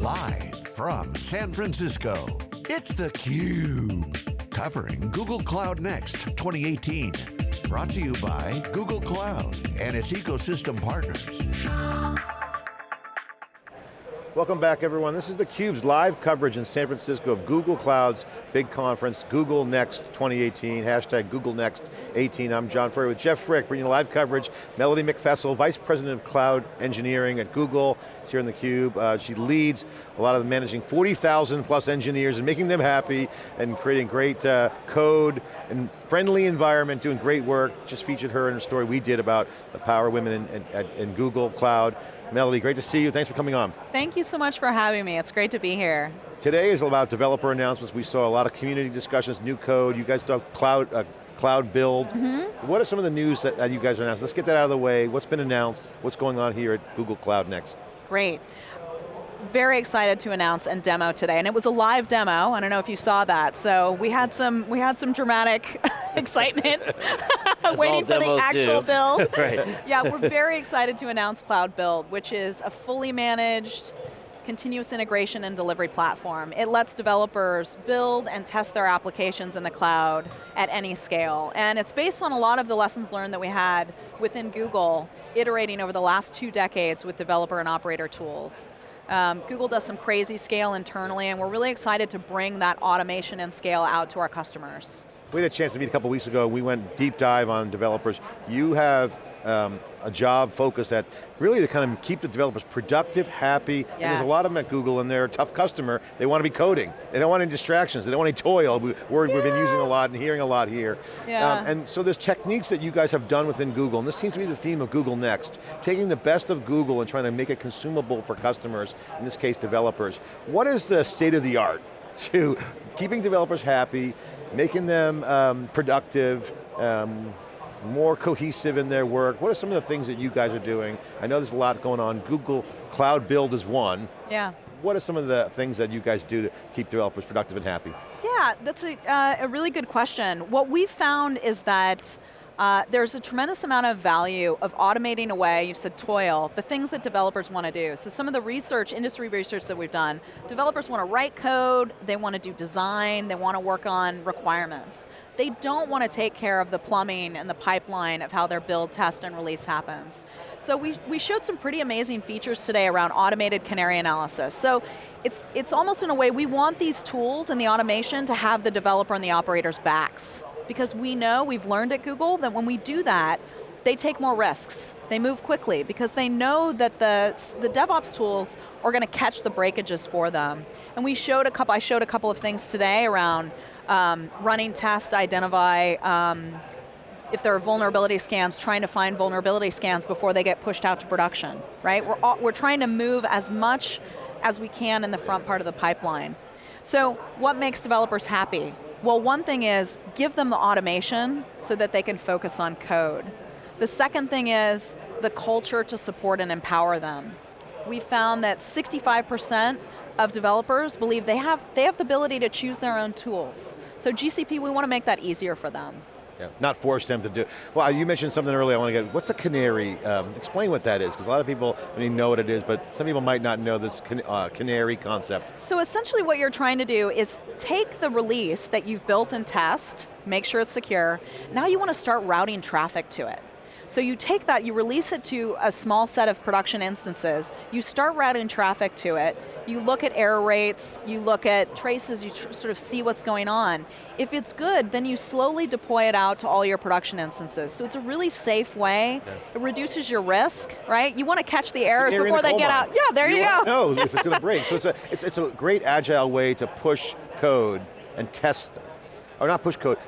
Live from San Francisco, it's theCUBE. Covering Google Cloud Next 2018. Brought to you by Google Cloud and its ecosystem partners. Welcome back everyone. This is theCUBE's live coverage in San Francisco of Google Cloud's big conference, Google Next 2018, hashtag Google Next 18. I'm John Furrier with Jeff Frick, bringing live coverage. Melody Meckfessel, Vice President of Cloud Engineering at Google, is here in theCUBE. Uh, she leads a lot of the managing 40,000 plus engineers and making them happy and creating great uh, code and friendly environment, doing great work. Just featured her in a story we did about the power of women in, in, in Google Cloud. Melody, great to see you. Thanks for coming on. Thank you so much for having me. It's great to be here. Today is about developer announcements. We saw a lot of community discussions, new code. You guys talked cloud, uh, cloud build. Mm -hmm. What are some of the news that, that you guys announced? Let's get that out of the way. What's been announced? What's going on here at Google Cloud Next? Great very excited to announce and demo today, and it was a live demo. I don't know if you saw that. So we had some we had some dramatic excitement waiting for the actual do. build. right. Yeah, we're very excited to announce Cloud Build, which is a fully managed continuous integration and delivery platform. It lets developers build and test their applications in the cloud at any scale. And it's based on a lot of the lessons learned that we had within Google, iterating over the last two decades with developer and operator tools. Um, Google does some crazy scale internally and we're really excited to bring that automation and scale out to our customers. We had a chance to meet a couple weeks ago, we went deep dive on developers. You have um, a job focus that really to kind of keep the developers productive, happy. Yes. there's a lot of them at Google and they're a tough customer. They want to be coding. They don't want any distractions. They don't want any toil. Word yeah. we've been using a lot and hearing a lot here. Yeah. Um, and so there's techniques that you guys have done within Google, and this seems to be the theme of Google Next. Taking the best of Google and trying to make it consumable for customers, in this case developers. What is the state of the art to keeping developers happy, making them um, productive, um, more cohesive in their work? What are some of the things that you guys are doing? I know there's a lot going on. Google Cloud Build is one. Yeah. What are some of the things that you guys do to keep developers productive and happy? Yeah, that's a, uh, a really good question. What we found is that uh, there's a tremendous amount of value of automating away, you said toil, the things that developers want to do. So some of the research, industry research that we've done, developers want to write code, they want to do design, they want to work on requirements. They don't want to take care of the plumbing and the pipeline of how their build, test, and release happens. So we, we showed some pretty amazing features today around automated canary analysis. So it's, it's almost in a way, we want these tools and the automation to have the developer and the operator's backs because we know, we've learned at Google, that when we do that, they take more risks. They move quickly because they know that the, the DevOps tools are going to catch the breakages for them. And we showed a couple, I showed a couple of things today around um, running tests, identify um, if there are vulnerability scans, trying to find vulnerability scans before they get pushed out to production, right? We're, all, we're trying to move as much as we can in the front part of the pipeline. So what makes developers happy? Well, one thing is, give them the automation so that they can focus on code. The second thing is, the culture to support and empower them. We found that 65% of developers believe they have, they have the ability to choose their own tools. So GCP, we want to make that easier for them. Not force them to do. Well, you mentioned something earlier, I want to get, what's a canary? Um, explain what that is, because a lot of people I mean, know what it is, but some people might not know this can, uh, canary concept. So essentially what you're trying to do is take the release that you've built and test, make sure it's secure, now you want to start routing traffic to it. So you take that, you release it to a small set of production instances, you start routing traffic to it, you look at error rates, you look at traces, you tr sort of see what's going on. If it's good, then you slowly deploy it out to all your production instances. So it's a really safe way, it reduces your risk, right? You want to catch the errors before the they get mine. out. Yeah, there you, you go. know if it's going to break. So it's a, it's, it's a great agile way to push code and test, or not push code,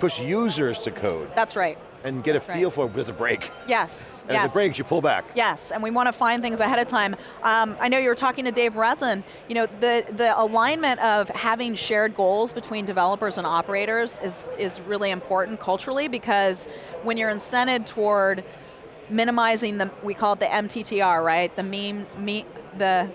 push users to code. That's right and get That's a feel right. for there's a break. Yes, And yes. if it breaks, you pull back. Yes, and we want to find things ahead of time. Um, I know you were talking to Dave Rensin, you know, the, the alignment of having shared goals between developers and operators is, is really important culturally because when you're incented toward minimizing the, we call it the MTTR, right? The meme, me, the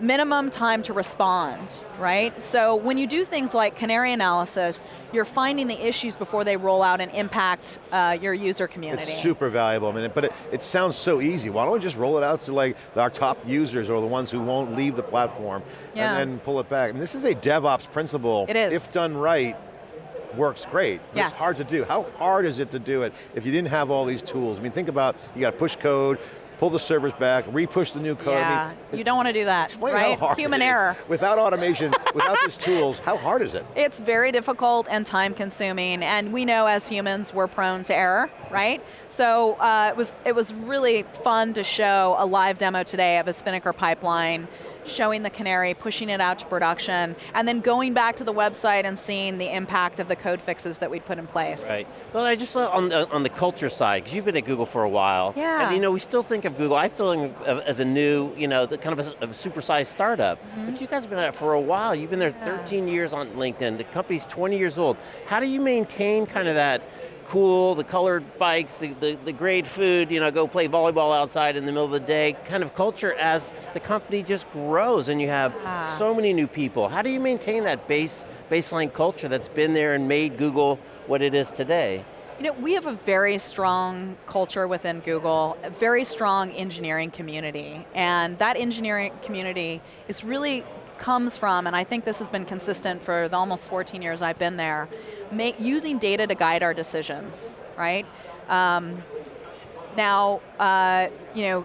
minimum time to respond, right? So when you do things like canary analysis, you're finding the issues before they roll out and impact uh, your user community. It's super valuable, I mean, but it, it sounds so easy. Why don't we just roll it out to like our top users or the ones who won't leave the platform yeah. and then pull it back? I mean, this is a DevOps principle. It is. If done right, works great. Yes. It's hard to do. How hard is it to do it if you didn't have all these tools? I mean, think about, you got to push code, pull the servers back, re-push the new code. Yeah, I mean, you don't want to do that, explain right? how hard Human error. Without automation, without these tools, how hard is it? It's very difficult and time consuming, and we know as humans we're prone to error, right? So uh, it, was, it was really fun to show a live demo today of a Spinnaker pipeline showing the Canary, pushing it out to production, and then going back to the website and seeing the impact of the code fixes that we'd put in place. Right. Well, I just on the, on the culture side, because you've been at Google for a while. Yeah. And you know, we still think of Google, I still think of as a new, you know, the kind of a, a supersized startup. Mm -hmm. But you guys have been at it for a while. You've been there yeah. 13 years on LinkedIn. The company's 20 years old. How do you maintain kind of that cool, the colored bikes, the, the, the, great food, you know, go play volleyball outside in the middle of the day, kind of culture as the company just grows and you have ah. so many new people. How do you maintain that base baseline culture that's been there and made Google what it is today? You know, we have a very strong culture within Google, a very strong engineering community, and that engineering community is really comes from, and I think this has been consistent for the almost 14 years I've been there, make, using data to guide our decisions, right? Um, now, uh, you know,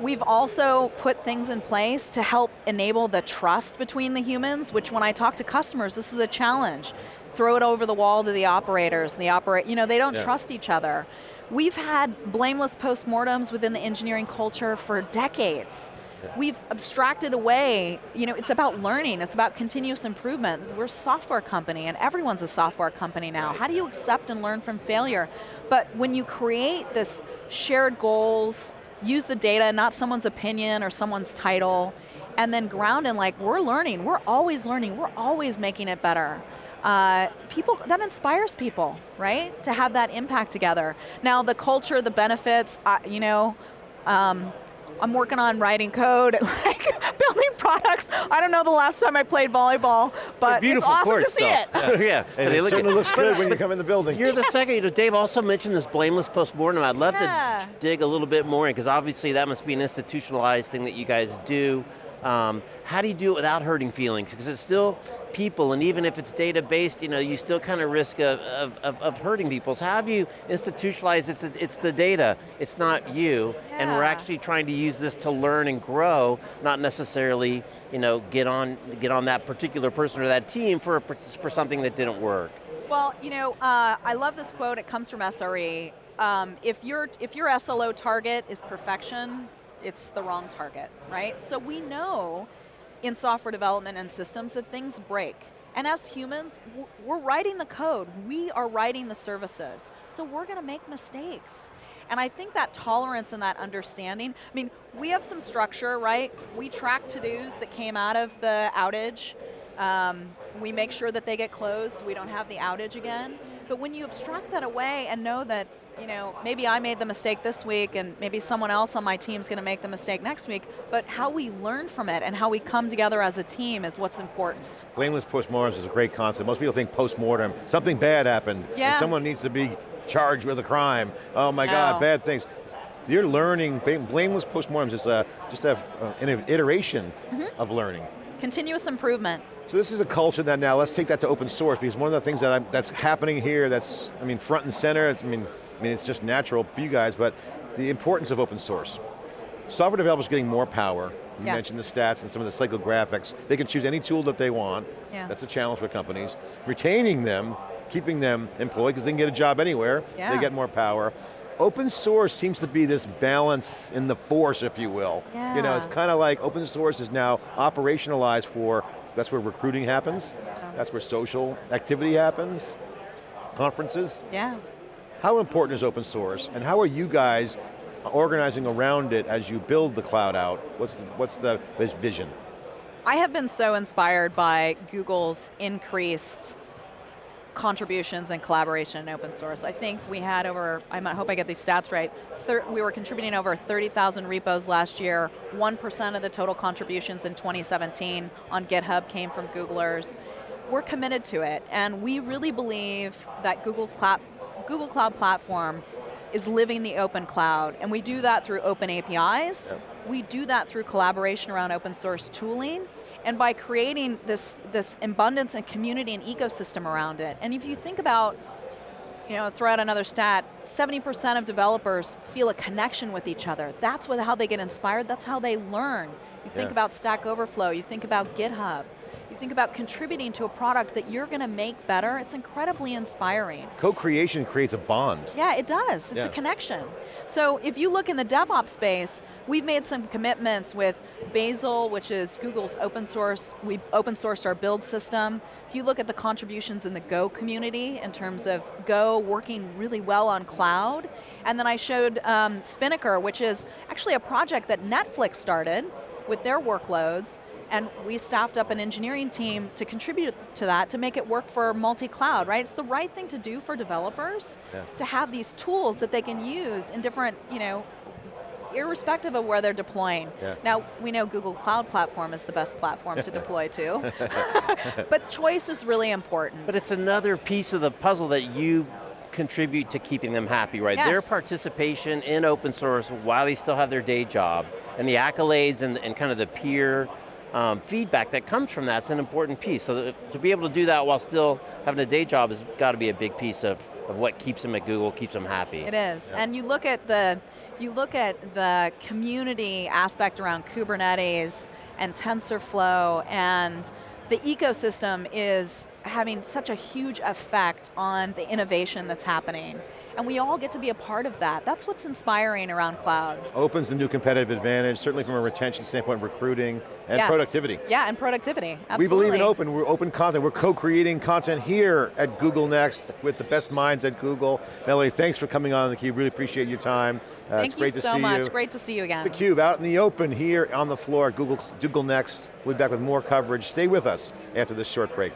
we've also put things in place to help enable the trust between the humans, which when I talk to customers, this is a challenge. Throw it over the wall to the operators, and the operate, you know, they don't yeah. trust each other. We've had blameless postmortems within the engineering culture for decades. We've abstracted away, you know, it's about learning, it's about continuous improvement. We're a software company and everyone's a software company now. How do you accept and learn from failure? But when you create this shared goals, use the data, not someone's opinion or someone's title, and then ground in like, we're learning, we're always learning, we're always making it better. Uh, people, that inspires people, right? To have that impact together. Now the culture, the benefits, uh, you know, um, I'm working on writing code, like building products. I don't know the last time I played volleyball, but it's awesome courts, to see though. it. Yeah, yeah. and it certainly looks good when you come in the building. You're the second, you know, Dave also mentioned this blameless postmortem. I'd love yeah. to dig a little bit more in, because obviously that must be an institutionalized thing that you guys do. Um, how do you do it without hurting feelings? Because it's still people, and even if it's data-based, you know, you still kind of risk of, of, of, hurting people. So how have you institutionalized, it's, it's the data, it's not you, yeah. and we're actually trying to use this to learn and grow, not necessarily, you know, get on, get on that particular person or that team for, for something that didn't work. Well, you know, uh, I love this quote, it comes from SRE. Um, if, your, if your SLO target is perfection, it's the wrong target, right? So we know in software development and systems that things break. And as humans, we're writing the code, we are writing the services, so we're going to make mistakes. And I think that tolerance and that understanding, I mean, we have some structure, right? We track to-dos that came out of the outage. Um, we make sure that they get closed so we don't have the outage again. But when you abstract that away and know that you know, maybe I made the mistake this week and maybe someone else on my team is going to make the mistake next week, but how we learn from it and how we come together as a team is what's important. Blameless postmortems is a great concept. Most people think postmortem, something bad happened, yeah. and someone needs to be charged with a crime. Oh my no. God, bad things. You're learning, blameless postmortems is a, just a, uh, an iteration mm -hmm. of learning. Continuous improvement. So this is a culture that now, let's take that to open source, because one of the things that I'm, that's happening here that's, I mean, front and center, I mean, I mean, it's just natural for you guys, but the importance of open source. Software developers getting more power. You yes. mentioned the stats and some of the psychographics. They can choose any tool that they want. Yeah. That's a challenge for companies. Retaining them, keeping them employed, because they can get a job anywhere. Yeah. They get more power. Open source seems to be this balance in the force, if you will. Yeah. You know, it's kind of like open source is now operationalized for, that's where recruiting happens, that's where social activity happens, conferences. Yeah. How important is open source, and how are you guys organizing around it as you build the cloud out? What's the, what's the vision? I have been so inspired by Google's increased contributions and collaboration in open source. I think we had over, I hope I get these stats right, we were contributing over 30,000 repos last year, 1% of the total contributions in 2017 on GitHub came from Googlers. We're committed to it, and we really believe that Google, Cloud, Google Cloud Platform is living the open cloud, and we do that through open APIs, yep. we do that through collaboration around open source tooling, and by creating this, this abundance and community and ecosystem around it. And if you think about, you know, throw out another stat, 70% of developers feel a connection with each other. That's what, how they get inspired, that's how they learn. You think about Stack Overflow, you think about GitHub think about contributing to a product that you're going to make better, it's incredibly inspiring. Co-creation creates a bond. Yeah, it does. It's yeah. a connection. So if you look in the DevOps space, we've made some commitments with Bazel, which is Google's open source. We open sourced our build system. If you look at the contributions in the Go community in terms of Go working really well on cloud, and then I showed um, Spinnaker, which is actually a project that Netflix started with their workloads, and we staffed up an engineering team to contribute to that, to make it work for multi-cloud, right? It's the right thing to do for developers, yeah. to have these tools that they can use in different, you know, irrespective of where they're deploying. Yeah. Now, we know Google Cloud Platform is the best platform to deploy to, but choice is really important. But it's another piece of the puzzle that you contribute to keeping them happy, right? Yes. Their participation in open source while they still have their day job, and the accolades and, and kind of the peer um, feedback that comes from that's an important piece. So to be able to do that while still having a day job has got to be a big piece of, of what keeps them at Google, keeps them happy. It is, and you look at the you look at the community aspect around Kubernetes and TensorFlow and the ecosystem is having such a huge effect on the innovation that's happening and we all get to be a part of that. That's what's inspiring around cloud. Opens the new competitive advantage, certainly from a retention standpoint, recruiting, and yes. productivity. Yeah, and productivity, absolutely. We believe in open, we're open content. We're co-creating content here at Google Next with the best minds at Google. Melanie, thanks for coming on theCUBE, really appreciate your time. Uh, Thank it's great you to so see much, you. great to see you again. It's theCUBE, out in the open here on the floor at Google, Google Next. We'll be back with more coverage. Stay with us after this short break.